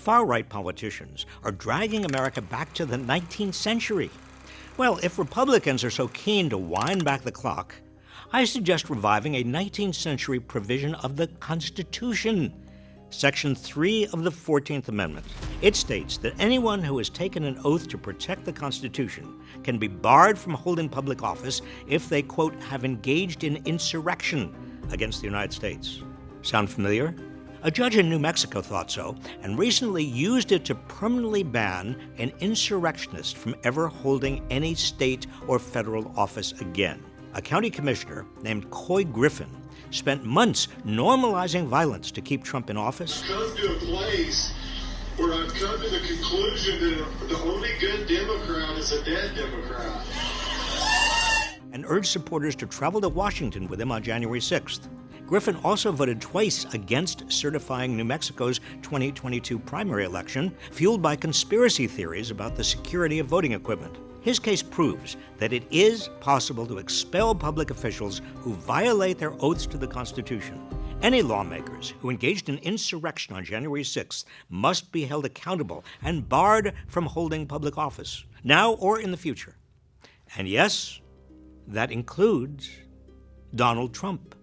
Far right politicians are dragging America back to the 19th century. Well, if Republicans are so keen to wind back the clock, I suggest reviving a 19th century provision of the Constitution, Section 3 of the 14th Amendment. It states that anyone who has taken an oath to protect the Constitution can be barred from holding public office if they, quote, have engaged in insurrection against the United States. Sound familiar? A judge in New Mexico thought so and recently used it to permanently ban an insurrectionist from ever holding any state or federal office again. A county commissioner named Couy Griffin spent months normalizing violence to keep Trump in office. Come to a place where I've come to the conclusion that the only good Democrat is a dead Democrat. And urged supporters to travel to Washington with him on January 6th. Griffin also voted twice against certifying New Mexico's 2022 primary election, fueled by conspiracy theories about the security of voting equipment. His case proves that it is possible to expel public officials who violate their oaths to the Constitution. Any lawmakers who engaged in insurrection on January 6th must be held accountable and barred from holding public office, now or in the future. And yes, that includes Donald Trump.